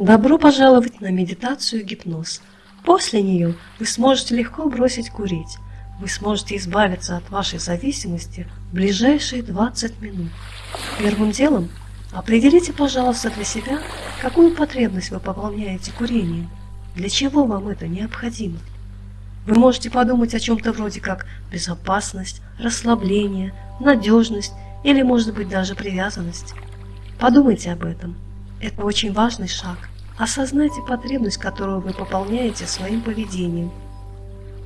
Добро пожаловать на медитацию гипноз. После нее вы сможете легко бросить курить. Вы сможете избавиться от вашей зависимости в ближайшие 20 минут. Первым делом определите, пожалуйста, для себя, какую потребность вы пополняете курением, для чего вам это необходимо. Вы можете подумать о чем-то вроде как безопасность, расслабление, надежность или, может быть, даже привязанность. Подумайте об этом. Это очень важный шаг. Осознайте потребность, которую вы пополняете своим поведением.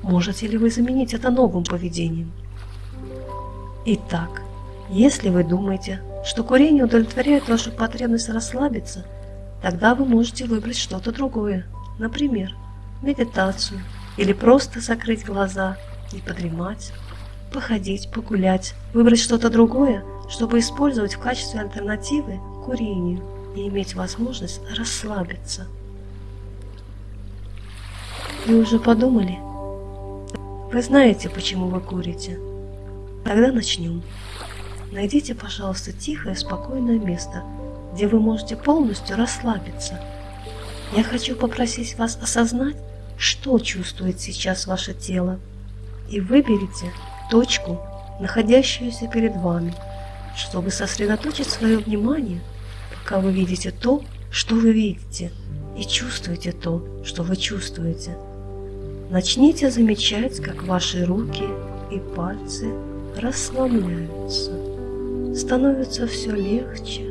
Можете ли вы заменить это новым поведением? Итак, если вы думаете, что курение удовлетворяет вашу потребность расслабиться, тогда вы можете выбрать что-то другое, например, медитацию, или просто закрыть глаза и подремать, походить, погулять, выбрать что-то другое, чтобы использовать в качестве альтернативы курению и иметь возможность расслабиться. Вы уже подумали? Вы знаете, почему вы курите? Тогда начнем. Найдите, пожалуйста, тихое, спокойное место, где вы можете полностью расслабиться. Я хочу попросить вас осознать, что чувствует сейчас ваше тело, и выберите точку, находящуюся перед вами, чтобы сосредоточить свое внимание – пока вы видите то, что вы видите, и чувствуете то, что вы чувствуете. Начните замечать, как ваши руки и пальцы расслабляются, становятся все легче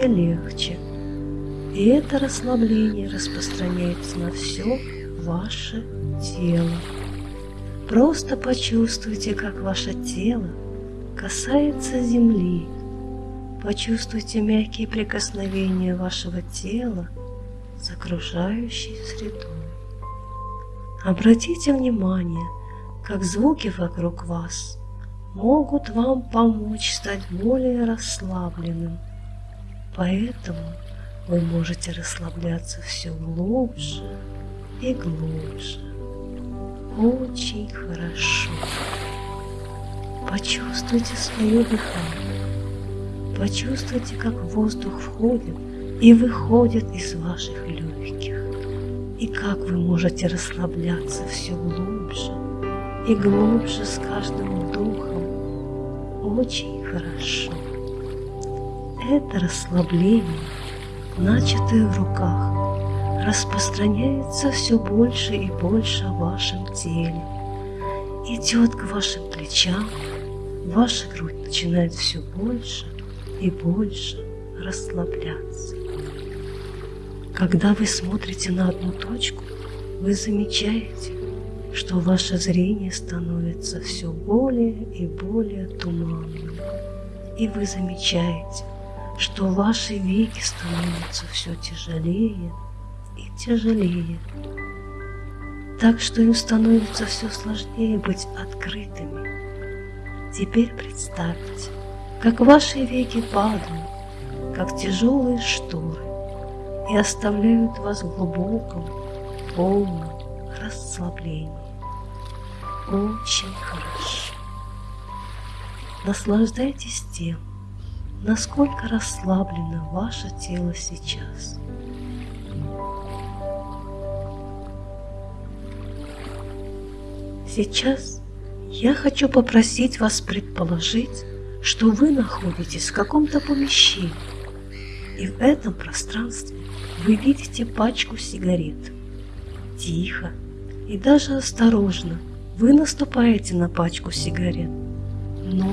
и легче. И это расслабление распространяется на все ваше тело. Просто почувствуйте, как ваше тело касается земли, Почувствуйте мягкие прикосновения вашего тела с окружающей средой. Обратите внимание, как звуки вокруг вас могут вам помочь стать более расслабленным. Поэтому вы можете расслабляться все глубже и глубже. Очень хорошо. Почувствуйте свое дыхание. Почувствуйте, как воздух входит и выходит из ваших легких, и как вы можете расслабляться все глубже и глубже с каждым вдохом. Очень хорошо. Это расслабление, начатое в руках, распространяется все больше и больше в вашем теле, идет к вашим плечам, ваша грудь начинает все больше и больше расслабляться. Когда вы смотрите на одну точку, вы замечаете, что ваше зрение становится все более и более туманным. И вы замечаете, что ваши веки становятся все тяжелее и тяжелее. Так что им становится все сложнее быть открытыми. Теперь представьте, как ваши веки падают, как тяжелые шторы, и оставляют вас в глубоком, полном расслаблении. Очень хорошо. Наслаждайтесь тем, насколько расслаблено ваше тело сейчас. Сейчас я хочу попросить вас предположить, что вы находитесь в каком-то помещении, и в этом пространстве вы видите пачку сигарет. Тихо и даже осторожно вы наступаете на пачку сигарет, но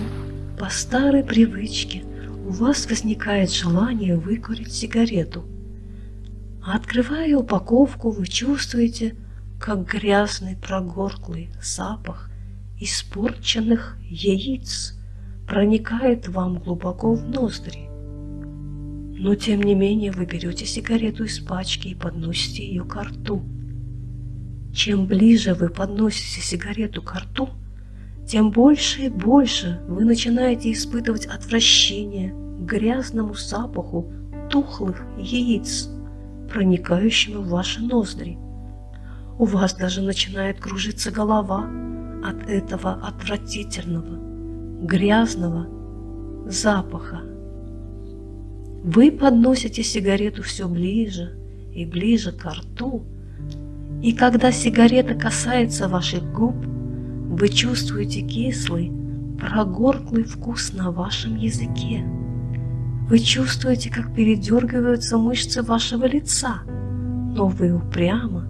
по старой привычке у вас возникает желание выкурить сигарету. Открывая упаковку, вы чувствуете, как грязный прогорклый запах испорченных яиц проникает вам глубоко в ноздри. Но тем не менее вы берете сигарету из пачки и подносите ее к рту. Чем ближе вы подносите сигарету к рту, тем больше и больше вы начинаете испытывать отвращение к грязному запаху тухлых яиц, проникающему в ваши ноздри. У вас даже начинает кружиться голова от этого отвратительного, грязного запаха. Вы подносите сигарету все ближе и ближе к рту, и когда сигарета касается ваших губ, вы чувствуете кислый, прогорклый вкус на вашем языке. Вы чувствуете, как передергиваются мышцы вашего лица, но вы упрямо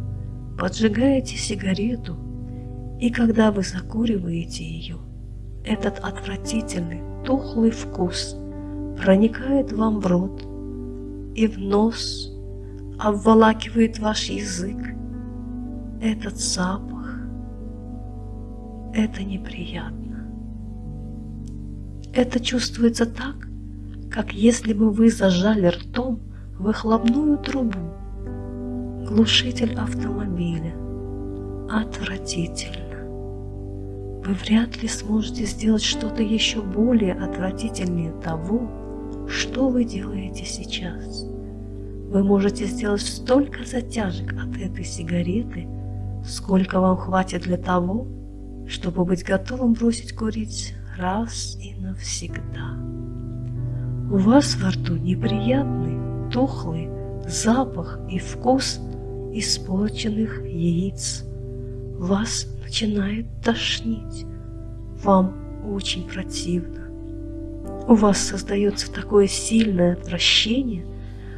поджигаете сигарету, и когда вы закуриваете ее, этот отвратительный, тухлый вкус проникает вам в рот и в нос, обволакивает ваш язык. Этот запах, это неприятно. Это чувствуется так, как если бы вы зажали ртом выхлопную трубу. Глушитель автомобиля. Отвратительно. Вы вряд ли сможете сделать что-то еще более отвратительнее того, что вы делаете сейчас. Вы можете сделать столько затяжек от этой сигареты, сколько вам хватит для того, чтобы быть готовым бросить курить раз и навсегда. У вас во рту неприятный, тухлый запах и вкус испорченных яиц. Вас начинает тошнить. Вам очень противно. У вас создается такое сильное отвращение,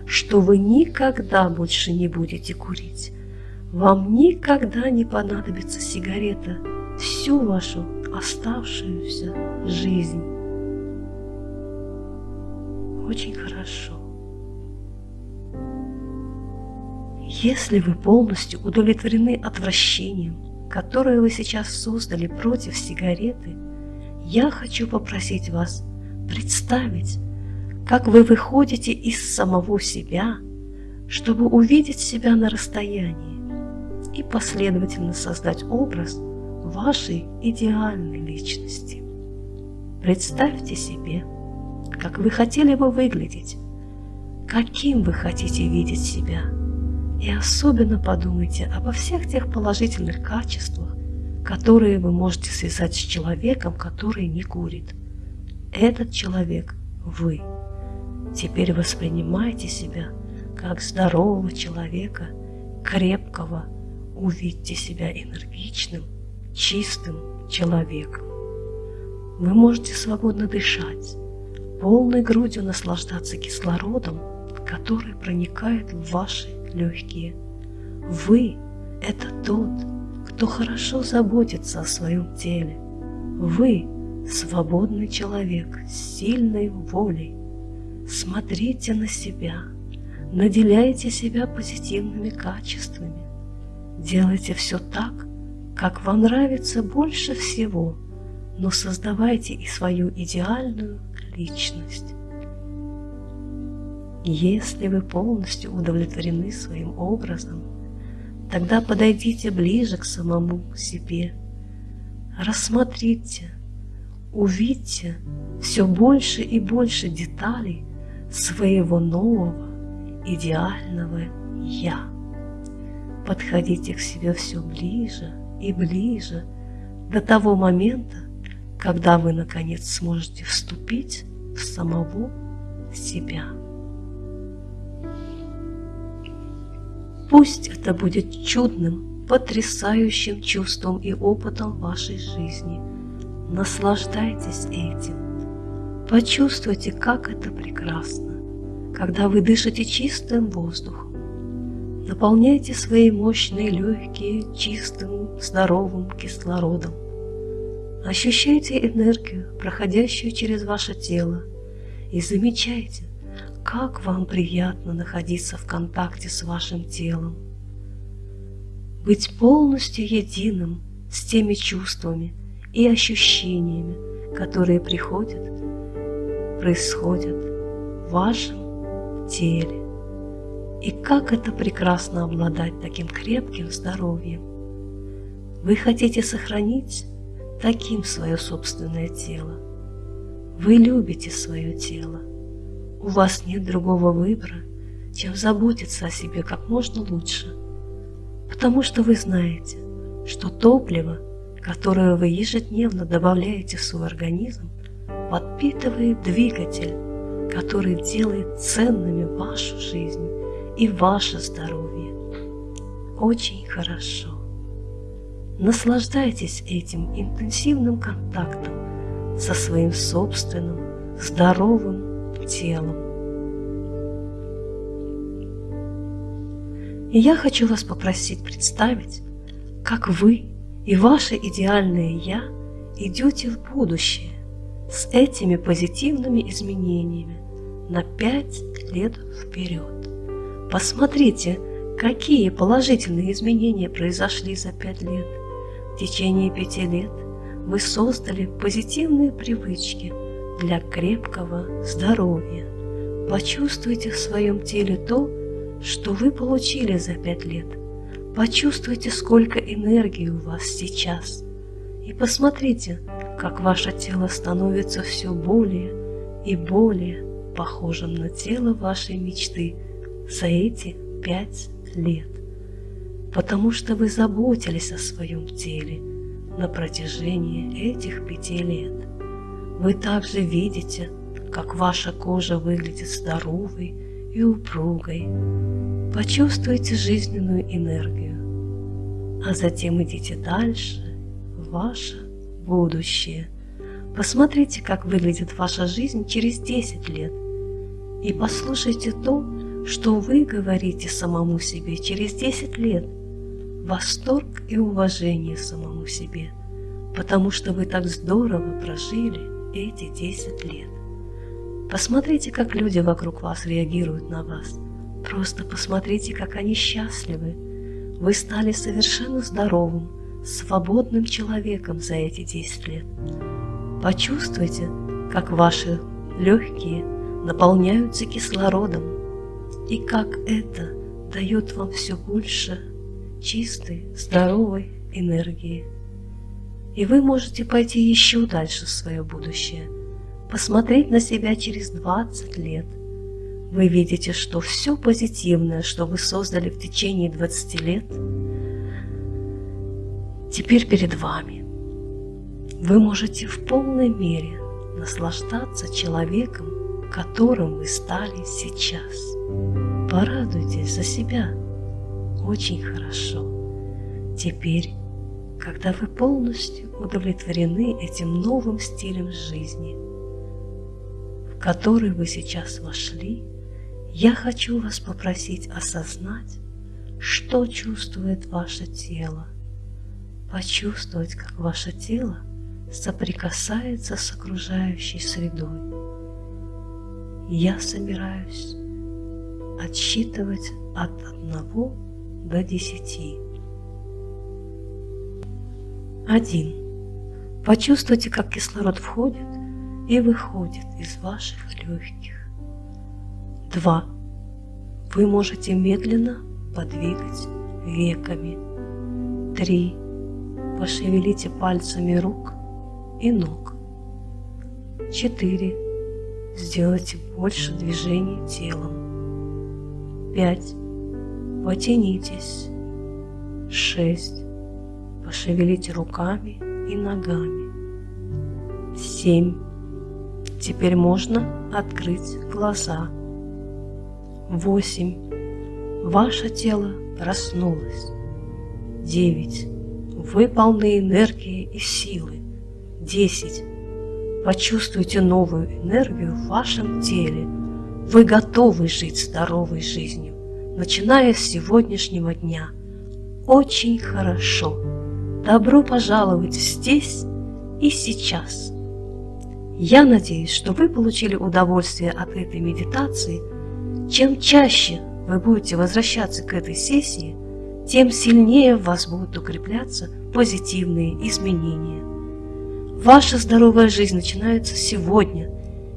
что вы никогда больше не будете курить. Вам никогда не понадобится сигарета всю вашу оставшуюся жизнь очень хорошо. Если вы полностью удовлетворены отвращением, которое вы сейчас создали против сигареты, я хочу попросить вас представить, как вы выходите из самого себя, чтобы увидеть себя на расстоянии и последовательно создать образ вашей идеальной личности. Представьте себе, как вы хотели бы выглядеть, каким вы хотите видеть себя. И особенно подумайте обо всех тех положительных качествах, которые вы можете связать с человеком, который не курит. Этот человек – вы. Теперь воспринимайте себя как здорового человека, крепкого, увидьте себя энергичным, чистым человеком. Вы можете свободно дышать, полной грудью наслаждаться кислородом, который проникает в ваши легкие. Вы – это тот, кто хорошо заботится о своем теле. Вы – свободный человек с сильной волей. Смотрите на себя, наделяйте себя позитивными качествами. Делайте все так, как вам нравится больше всего, но создавайте и свою идеальную личность. Если вы полностью удовлетворены своим образом, тогда подойдите ближе к самому себе. Рассмотрите, увидьте все больше и больше деталей своего нового идеального «Я». Подходите к себе все ближе и ближе до того момента, когда вы, наконец, сможете вступить в самого себя. Пусть это будет чудным, потрясающим чувством и опытом вашей жизни. Наслаждайтесь этим. Почувствуйте, как это прекрасно, когда вы дышите чистым воздухом. Наполняйте свои мощные легкие чистым, здоровым кислородом. Ощущайте энергию, проходящую через ваше тело, и замечайте, как вам приятно находиться в контакте с вашим телом. Быть полностью единым с теми чувствами и ощущениями, которые приходят, происходят в вашем теле. И как это прекрасно обладать таким крепким здоровьем. Вы хотите сохранить таким свое собственное тело. Вы любите свое тело. У вас нет другого выбора, чем заботиться о себе как можно лучше, потому что вы знаете, что топливо, которое вы ежедневно добавляете в свой организм, подпитывает двигатель, который делает ценными вашу жизнь и ваше здоровье. Очень хорошо. Наслаждайтесь этим интенсивным контактом со своим собственным здоровым телом. И я хочу вас попросить представить, как вы и ваше идеальное «Я» идете в будущее с этими позитивными изменениями на пять лет вперед. Посмотрите, какие положительные изменения произошли за пять лет. В течение пяти лет вы создали позитивные привычки для крепкого здоровья. Почувствуйте в своем теле то, что вы получили за пять лет. Почувствуйте, сколько энергии у вас сейчас. И посмотрите, как ваше тело становится все более и более похожим на тело вашей мечты за эти пять лет. Потому что вы заботились о своем теле на протяжении этих пяти лет. Вы также видите, как ваша кожа выглядит здоровой и упругой. Почувствуйте жизненную энергию, а затем идите дальше в ваше будущее. Посмотрите, как выглядит ваша жизнь через 10 лет и послушайте то, что вы говорите самому себе через 10 лет. Восторг и уважение самому себе, потому что вы так здорово прожили эти 10 лет. Посмотрите, как люди вокруг вас реагируют на вас. Просто посмотрите, как они счастливы. Вы стали совершенно здоровым, свободным человеком за эти 10 лет. Почувствуйте, как ваши легкие наполняются кислородом, и как это дает вам все больше чистой, здоровой энергии. И вы можете пойти еще дальше в свое будущее – посмотреть на себя через 20 лет. Вы видите, что все позитивное, что вы создали в течение 20 лет, теперь перед вами. Вы можете в полной мере наслаждаться человеком, которым вы стали сейчас. Порадуйтесь за себя. Очень хорошо. Теперь, когда вы полностью удовлетворены этим новым стилем жизни – который вы сейчас вошли, я хочу вас попросить осознать, что чувствует ваше тело, почувствовать, как ваше тело соприкасается с окружающей средой. Я собираюсь отсчитывать от одного до десяти. Один. Почувствуйте, как кислород входит и выходит из ваших легких. Два. Вы можете медленно подвигать веками. Три. Пошевелите пальцами рук и ног. Четыре. Сделайте больше движений телом. Пять. Потянитесь. Шесть. Пошевелите руками и ногами. Семь Теперь можно открыть глаза. 8. Ваше тело проснулось. 9. Вы полны энергии и силы. 10. Почувствуйте новую энергию в вашем теле. Вы готовы жить здоровой жизнью, начиная с сегодняшнего дня. Очень хорошо. Добро пожаловать здесь и сейчас. Я надеюсь, что вы получили удовольствие от этой медитации. Чем чаще вы будете возвращаться к этой сессии, тем сильнее в вас будут укрепляться позитивные изменения. Ваша здоровая жизнь начинается сегодня,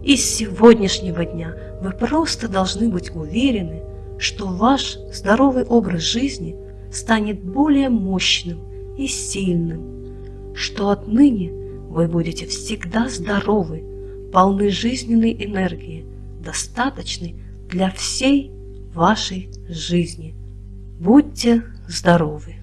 и с сегодняшнего дня вы просто должны быть уверены, что ваш здоровый образ жизни станет более мощным и сильным, что отныне – вы будете всегда здоровы, полны жизненной энергии, достаточной для всей вашей жизни. Будьте здоровы!